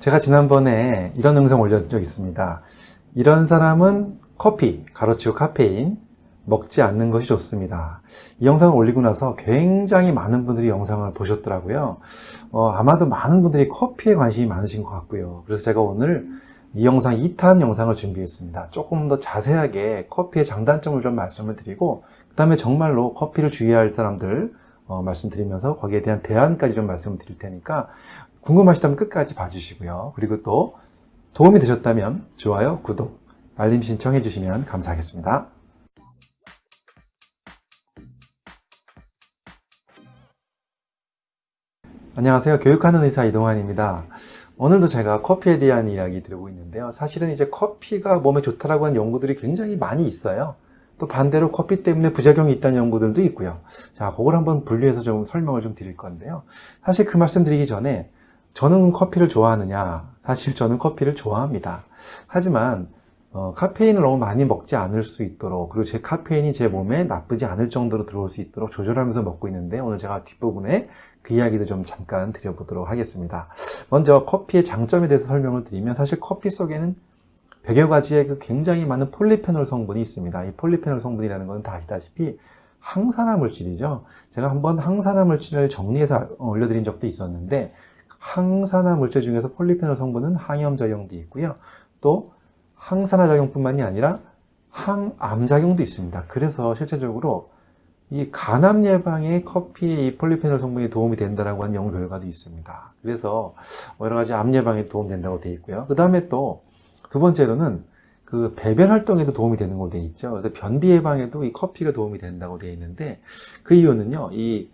제가 지난번에 이런 영상 올린 적 있습니다. 이런 사람은 커피, 가로치고 카페인 먹지 않는 것이 좋습니다. 이 영상을 올리고 나서 굉장히 많은 분들이 영상을 보셨더라고요. 어, 아마도 많은 분들이 커피에 관심이 많으신 것 같고요. 그래서 제가 오늘 이 영상 2탄 영상을 준비했습니다. 조금 더 자세하게 커피의 장단점을 좀 말씀을 드리고 그 다음에 정말로 커피를 주의해야 할 사람들 어, 말씀드리면서 거기에 대한 대안까지 좀 말씀을 드릴 테니까 궁금하시다면 끝까지 봐주시고요. 그리고 또 도움이 되셨다면 좋아요, 구독, 알림 신청해 주시면 감사하겠습니다. 안녕하세요. 교육하는 의사 이동환입니다. 오늘도 제가 커피에 대한 이야기 드리고 있는데요. 사실은 이제 커피가 몸에 좋다라고 하는 연구들이 굉장히 많이 있어요. 또 반대로 커피 때문에 부작용이 있다는 연구들도 있고요. 자, 그걸 한번 분류해서 좀 설명을 좀 드릴 건데요. 사실 그 말씀 드리기 전에 저는 커피를 좋아하느냐? 사실 저는 커피를 좋아합니다. 하지만 어, 카페인을 너무 많이 먹지 않을 수 있도록 그리고 제 카페인이 제 몸에 나쁘지 않을 정도로 들어올 수 있도록 조절하면서 먹고 있는데 오늘 제가 뒷부분에 그 이야기도 좀 잠깐 드려보도록 하겠습니다. 먼저 커피의 장점에 대해서 설명을 드리면 사실 커피 속에는 100여 가지의 그 굉장히 많은 폴리페놀 성분이 있습니다. 이 폴리페놀 성분이라는 것은 다 아시다시피 항산화 물질이죠. 제가 한번 항산화 물질을 정리해서 올려드린 적도 있었는데 항산화 물질 중에서 폴리페놀 성분은 항염 작용도 있고요. 또 항산화 작용뿐만이 아니라 항암 작용도 있습니다. 그래서 실제적으로 이 간암 예방에 커피의 이 폴리페놀 성분이 도움이 된다라고 하는 연구 결과도 있습니다. 그래서 여러 가지 암 예방에 도움된다고 되어 있고요. 그 다음에 또 두 번째로는 그 배변 활동에도 도움이 되는 걸로 되어 있죠. 그래서 변비 예방에도 이 커피가 도움이 된다고 되어 있는데 그 이유는요. 이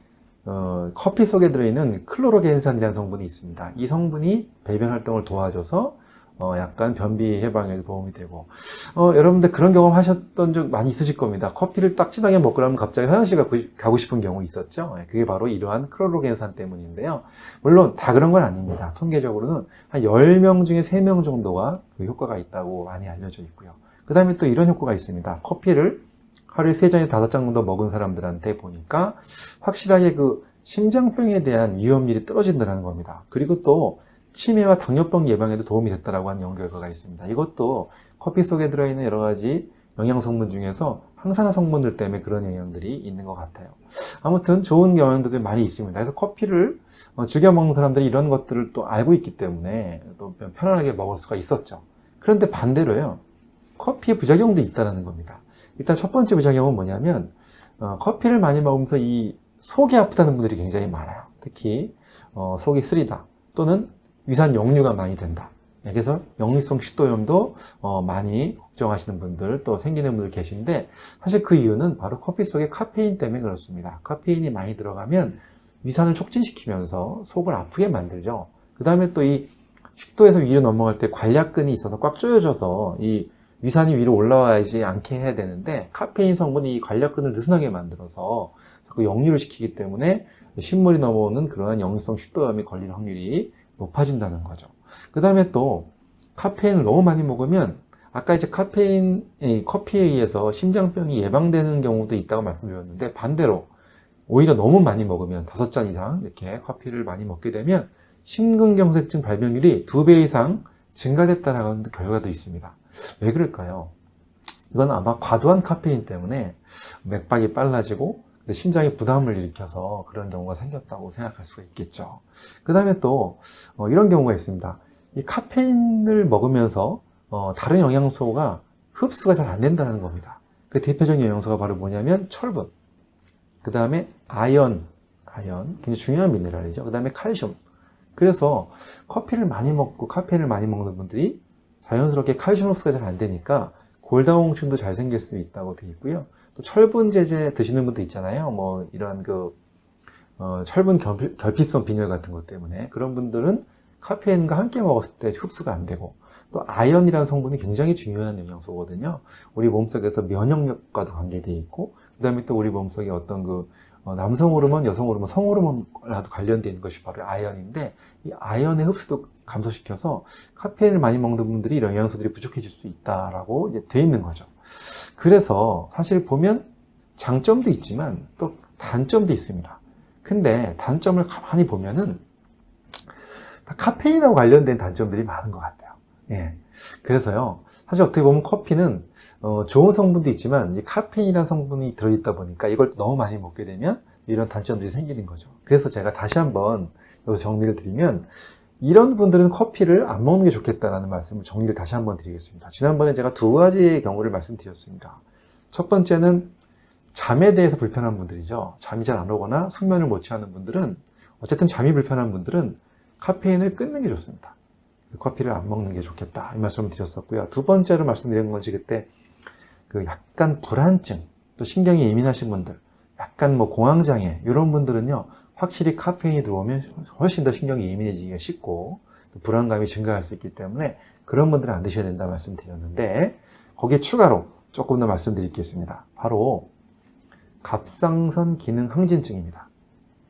어, 커피 속에 들어있는 클로로겐산이라는 성분이 있습니다. 이 성분이 배변 활동을 도와줘서 어, 약간 변비 해방에도 도움이 되고 어, 여러분들 그런 경험 하셨던 적 많이 있으실 겁니다. 커피를 딱 진하게 먹고 나면 갑자기 화장실 가고, 가고 싶은 경우 있었죠. 예, 그게 바로 이러한 클로로겐산 때문인데요. 물론 다 그런 건 아닙니다. 통계적으로는 한 10명 중에 3명 정도가 그 효과가 있다고 많이 알려져 있고요. 그 다음에 또 이런 효과가 있습니다. 커피를 하루에 3잔에 5잔 정도 먹은 사람들한테 보니까 확실하게 그 심장병에 대한 위험률이 떨어진다는 겁니다. 그리고 또 치매와 당뇨병 예방에도 도움이 됐다고 하는 연구 결과가 있습니다. 이것도 커피 속에 들어있는 여러 가지 영양 성분 중에서 항산화 성분들 때문에 그런 영향들이 있는 것 같아요. 아무튼 좋은 영향들이 많이 있습니다. 그래서 커피를 어, 즐겨 먹는 사람들이 이런 것들을 또 알고 있기 때문에 또 편안하게 먹을 수가 있었죠. 그런데 반대로요. 커피의 부작용도 있다는 겁니다. 일단 첫 번째 부작용은 뭐냐면 어, 커피를 많이 먹으면서 이 속이 아프다는 분들이 굉장히 많아요. 특히 어, 속이 쓰리다 또는 위산 역류가 많이 된다. 네, 그래서 역류성 식도염도 어, 많이 걱정하시는 분들 또 생기는 분들 계신데 사실 그 이유는 바로 커피 속에 카페인 때문에 그렇습니다. 카페인이 많이 들어가면 위산을 촉진시키면서 속을 아프게 만들죠. 그 다음에 또 이 식도에서 위로 넘어갈 때 관략근이 있어서 꽉 조여져서 이 위산이 위로 올라와야지 않게 해야 되는데 카페인 성분이 이 관략근을 느슨하게 만들어서 자꾸 역류를 시키기 때문에 신물이 넘어오는 그러한 역류성 식도염이 걸릴 확률이 높아진다는 거죠. 그 다음에 또 카페인을 너무 많이 먹으면 아까 이제 카페인, 커피에 의해서 심장병이 예방되는 경우도 있다고 말씀드렸는데 반대로 오히려 너무 많이 먹으면 다섯 잔 이상 이렇게 커피를 많이 먹게 되면 심근경색증 발병률이 두 배 이상 증가됐다는 결과도 있습니다. 왜 그럴까요? 이건 아마 과도한 카페인 때문에 맥박이 빨라지고 심장에 부담을 일으켜서 그런 경우가 생겼다고 생각할 수가 있겠죠. 그 다음에 또 어, 이런 경우가 있습니다. 이 카페인을 먹으면서 어, 다른 영양소가 흡수가 잘 안 된다는 겁니다. 그 대표적인 영양소가 바로 뭐냐면 철분, 그 다음에 아연, 아연 굉장히 중요한 미네랄이죠. 그 다음에 칼슘. 그래서 커피를 많이 먹고 카페인을 많이 먹는 분들이 자연스럽게 칼슘 흡수가 잘 안 되니까 골다공증도 잘 생길 수 있다고 되어 있고요. 또 철분 제제 드시는 분도 있잖아요. 뭐 이런 그 어, 철분 결핍, 결핍 성 빈혈 같은 것 때문에 그런 분들은 카페인과 함께 먹었을 때 흡수가 안 되고 또 아연이라는 성분이 굉장히 중요한 영양소거든요. 우리 몸속에서 면역력과도 관계되어 있고 그 다음에 또 우리 몸속에 어떤 그 어, 남성 호르몬, 여성 호르몬, 성 호르몬과도 관련되어 있는 것이 바로 아연인데 이 아연의 흡수도 감소시켜서 카페인을 많이 먹는 분들이 이런 영양소들이 부족해질 수 있다라고 이제 돼 있는 거죠. 그래서 사실 보면 장점도 있지만 또 단점도 있습니다. 근데 단점을 가만히 보면은 다 카페인하고 관련된 단점들이 많은 것 같아요. 예. 그래서요, 사실 어떻게 보면 커피는 어, 좋은 성분도 있지만 이 카페인이라는 성분이 들어있다 보니까 이걸 너무 많이 먹게 되면 이런 단점들이 생기는 거죠. 그래서 제가 다시 한번 여기서 정리를 드리면 이런 분들은 커피를 안 먹는 게 좋겠다라는 말씀을 정리를 다시 한번 드리겠습니다. 지난번에 제가 두 가지의 경우를 말씀드렸습니다. 첫 번째는 잠에 대해서 불편한 분들이죠. 잠이 잘 안 오거나 숙면을 못 취하는 분들은 어쨌든 잠이 불편한 분들은 카페인을 끊는 게 좋습니다. 커피를 안 먹는 게 좋겠다 이 말씀을 드렸었고요. 두 번째로 말씀드린 건지 그때 그 약간 불안증 또 신경이 예민하신 분들 약간 뭐 공황장애 이런 분들은요 확실히 카페인이 들어오면 훨씬 더 신경이 예민해지기가 쉽고 또 불안감이 증가할 수 있기 때문에 그런 분들은 안 드셔야 된다 말씀드렸는데 거기에 추가로 조금 더 말씀드리겠습니다. 바로 갑상선 기능 항진증입니다.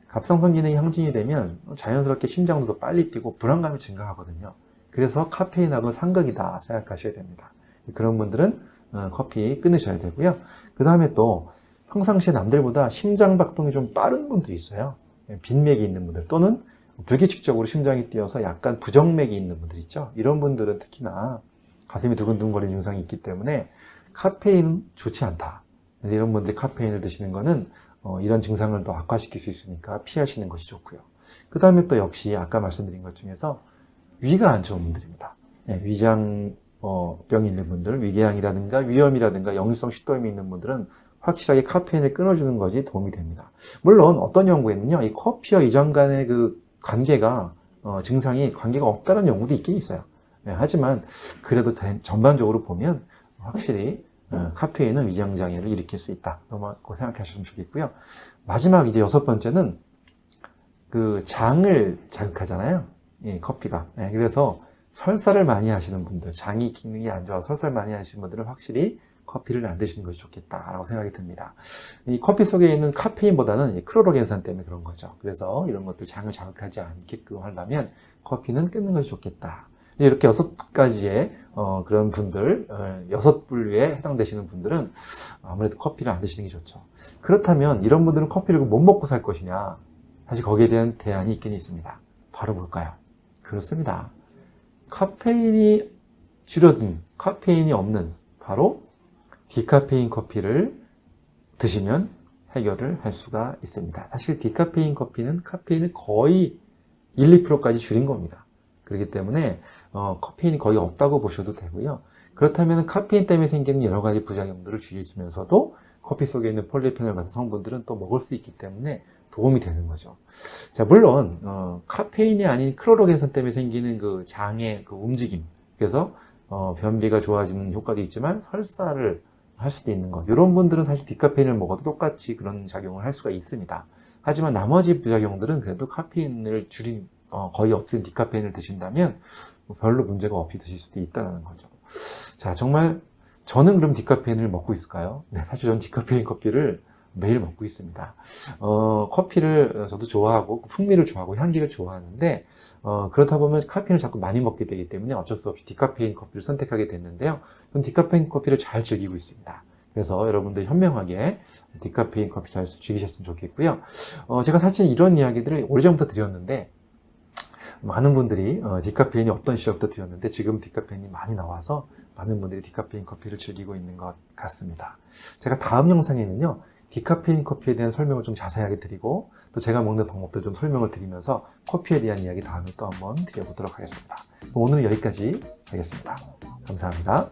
갑상선 기능이 항진이 되면 자연스럽게 심장도 더 빨리 뛰고 불안감이 증가하거든요. 그래서 카페인하고는 상극이다 생각하셔야 됩니다. 그런 분들은 어, 커피 끊으셔야 되고요. 그 다음에 또 평상시에 남들보다 심장 박동이 좀 빠른 분들이 있어요. 빈맥이 있는 분들 또는 불규칙적으로 심장이 뛰어서 약간 부정맥이 있는 분들 있죠. 이런 분들은 특히나 가슴이 두근두근거리는 증상이 있기 때문에 카페인은 좋지 않다. 이런 분들이 카페인을 드시는 거는 어, 이런 증상을 더 악화시킬 수 있으니까 피하시는 것이 좋고요. 그 다음에 또 역시 아까 말씀드린 것 중에서 위가 안 좋은 분들입니다. 예, 위장 어, 병이 있는 분들, 위궤양이라든가 위염이라든가 역류성 식도염이 있는 분들은 확실하게 카페인을 끊어주는 것이 도움이 됩니다. 물론 어떤 연구에는요, 이 커피와 위장 간의 그 관계가 어, 증상이 관계가 없다는 연구도 있긴 있어요. 예, 하지만 그래도 대- 전반적으로 보면 확실히 어, 카페인은 위장 장애를 일으킬 수 있다. 고 생각하시면 좋겠고요. 마지막 이제 여섯 번째는 그 장을 자극하잖아요. 이 커피가. 예, 그래서 설사를 많이 하시는 분들, 장이 기능이 안 좋아서 설사를 많이 하시는 분들은 확실히 커피를 안 드시는 것이 좋겠다라고 생각이 듭니다. 이 커피 속에 있는 카페인보다는 이 크로로겐산 때문에 그런 거죠. 그래서 이런 것들 장을 자극하지 않게끔 하려면 커피는 끊는 것이 좋겠다. 이렇게 여섯 가지의 어, 그런 분들, 어, 여섯 분류에 해당되시는 분들은 아무래도 커피를 안 드시는 게 좋죠. 그렇다면 이런 분들은 커피를 못 먹고 살 것이냐? 사실 거기에 대한 대안이 있긴 있습니다. 바로 뭘까요? 그렇습니다. 카페인이 줄어든, 카페인이 없는 바로 디카페인 커피를 드시면 해결을 할 수가 있습니다. 사실 디카페인 커피는 카페인을 거의 1, 2%까지 줄인 겁니다. 그렇기 때문에 어, 카페인이 거의 없다고 보셔도 되고요. 그렇다면 카페인 때문에 생기는 여러 가지 부작용들을 줄이시면서도 커피 속에 있는 폴리페놀 같은 성분들은 또 먹을 수 있기 때문에 도움이 되는 거죠. 자, 물론 어, 카페인이 아닌 크로로겐산 때문에 생기는 그 장의 그 움직임, 그래서 어, 변비가 좋아지는 효과도 있지만 설사를 할 수도 있는 것. 이런 분들은 사실 디카페인을 먹어도 똑같이 그런 작용을 할 수가 있습니다. 하지만 나머지 부작용들은 그래도 카페인을 줄인 어, 거의 없앤 디카페인을 드신다면 뭐 별로 문제가 없이 드실 수도 있다는 거죠. 자, 정말 저는 그럼 디카페인을 먹고 있을까요? 네, 사실 저는 디카페인 커피를 매일 먹고 있습니다. 어, 커피를 저도 좋아하고 풍미를 좋아하고 향기를 좋아하는데 어, 그렇다 보면 카페인을 자꾸 많이 먹게 되기 때문에 어쩔 수 없이 디카페인 커피를 선택하게 됐는데요. 저는 디카페인 커피를 잘 즐기고 있습니다. 그래서 여러분들 현명하게 디카페인 커피 잘 즐기셨으면 좋겠고요. 어, 제가 사실 이런 이야기들을 오래전부터 드렸는데 많은 분들이 어, 디카페인이 어떤 시절부터 드렸는데 지금 디카페인이 많이 나와서 많은 분들이 디카페인 커피를 즐기고 있는 것 같습니다. 제가 다음 영상에는요. 디카페인 커피에 대한 설명을 좀 자세하게 드리고 또 제가 먹는 방법도 좀 설명을 드리면서 커피에 대한 이야기 다음에 또 한번 드려보도록 하겠습니다. 오늘은 여기까지 하겠습니다. 감사합니다.